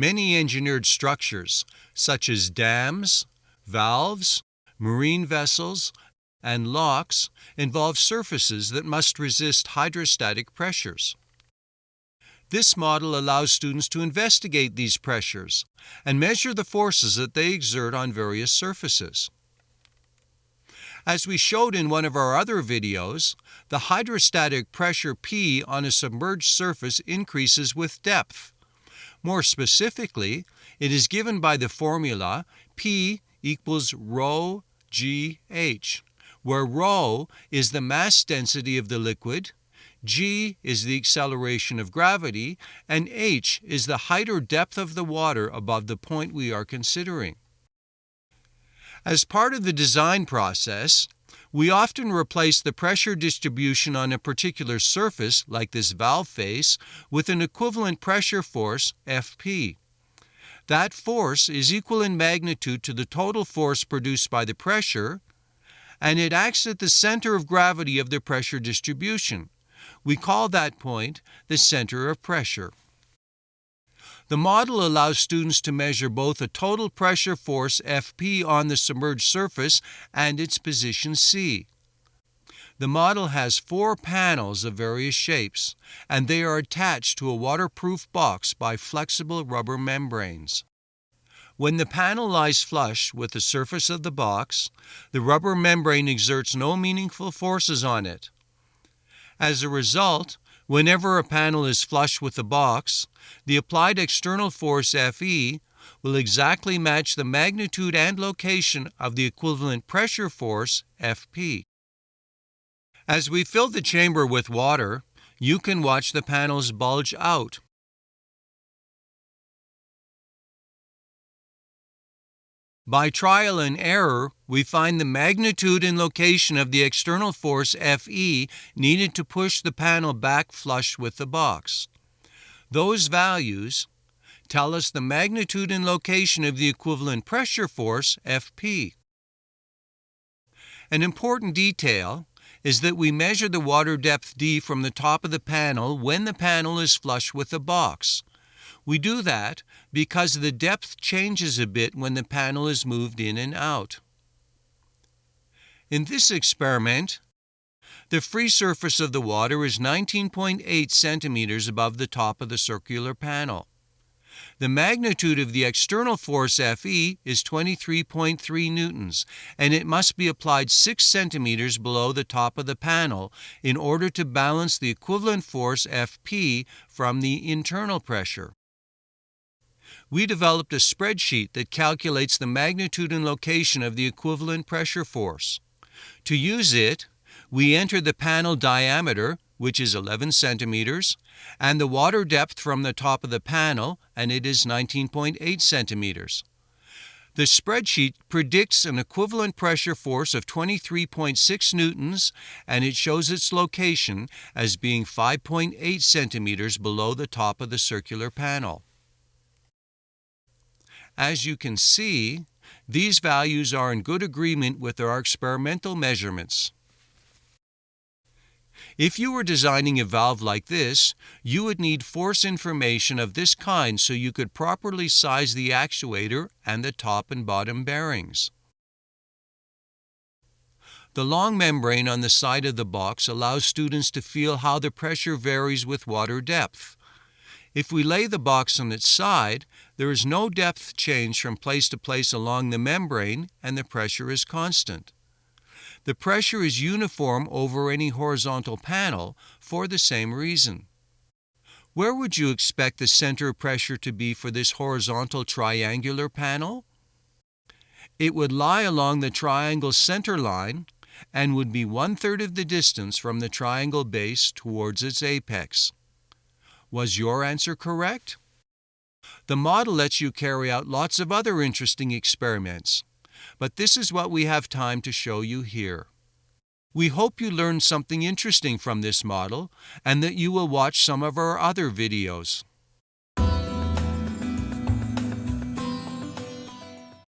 Many engineered structures, such as dams, valves, marine vessels, and locks, involve surfaces that must resist hydrostatic pressures. This model allows students to investigate these pressures and measure the forces that they exert on various surfaces. As we showed in one of our other videos, the hydrostatic pressure P on a submerged surface increases with depth. More specifically, it is given by the formula P equals rho GH, where rho is the mass density of the liquid, g is the acceleration of gravity, and h is the height or depth of the water above the point we are considering. As part of the design process, we often replace the pressure distribution on a particular surface, like this valve face, with an equivalent pressure force, Fp. That force is equal in magnitude to the total force produced by the pressure, and it acts at the center of gravity of the pressure distribution. We call that point the center of pressure. The model allows students to measure both a total pressure force Fp on the submerged surface and its position C. The model has four panels of various shapes, and they are attached to a waterproof box by flexible rubber membranes. When the panel lies flush with the surface of the box, the rubber membrane exerts no meaningful forces on it. As a result, whenever a panel is flush with the box, the applied external force Fe will exactly match the magnitude and location of the equivalent pressure force Fp. As we fill the chamber with water, you can watch the panels bulge out. By trial and error, we find the magnitude and location of the external force Fe needed to push the panel back flush with the box. Those values tell us the magnitude and location of the equivalent pressure force Fp. An important detail is that we measure the water depth D from the top of the panel when the panel is flush with the box. We do that because the depth changes a bit when the panel is moved in and out. In this experiment, the free surface of the water is 19.8 centimeters above the top of the circular panel. The magnitude of the external force Fe is 23.3 newtons, and it must be applied 6 centimeters below the top of the panel in order to balance the equivalent force Fp from the internal pressure. We developed a spreadsheet that calculates the magnitude and location of the equivalent pressure force. To use it, we enter the panel diameter, which is 11 centimeters, and the water depth from the top of the panel, and it is 19.8 centimeters. The spreadsheet predicts an equivalent pressure force of 23.6 newtons, and it shows its location as being 5.8 centimeters below the top of the circular panel. As you can see, these values are in good agreement with our experimental measurements. If you were designing a valve like this, you would need force information of this kind so you could properly size the actuator and the top and bottom bearings. The long membrane on the side of the box allows students to feel how the pressure varies with water depth. If we lay the box on its side, there is no depth change from place to place along the membrane and the pressure is constant. The pressure is uniform over any horizontal panel for the same reason. Where would you expect the center of pressure to be for this horizontal triangular panel? It would lie along the triangle center line and would be one-third of the distance from the triangle base towards its apex. Was your answer correct? The model lets you carry out lots of other interesting experiments, but this is what we have time to show you here. We hope you learned something interesting from this model and that you will watch some of our other videos.